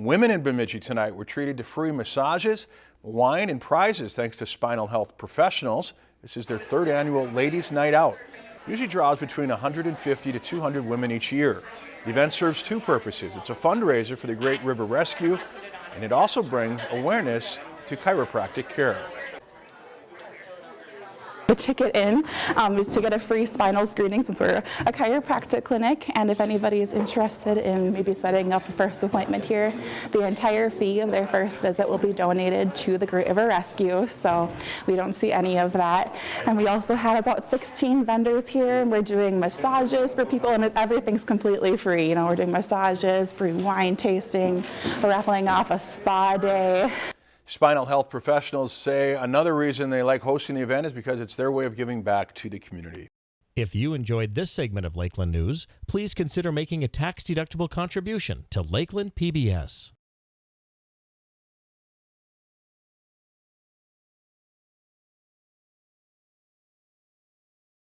Women in Bemidji tonight were treated to free massages, wine, and prizes thanks to Spinal Health Professionals. This is their third annual Ladies Night Out. Usually draws between 150 to 200 women each year. The event serves two purposes. It's a fundraiser for the Great River Rescue, and it also brings awareness to chiropractic care. The ticket in um, is to get a free spinal screening since we're a chiropractic clinic and if anybody is interested in maybe setting up a first appointment here, the entire fee of their first visit will be donated to the Great River Rescue so we don't see any of that. And we also have about 16 vendors here we're doing massages for people and everything's completely free. You know, we're doing massages, free wine tasting, we're raffling off a spa day. Spinal health professionals say another reason they like hosting the event is because it's their way of giving back to the community. If you enjoyed this segment of Lakeland News, please consider making a tax-deductible contribution to Lakeland PBS.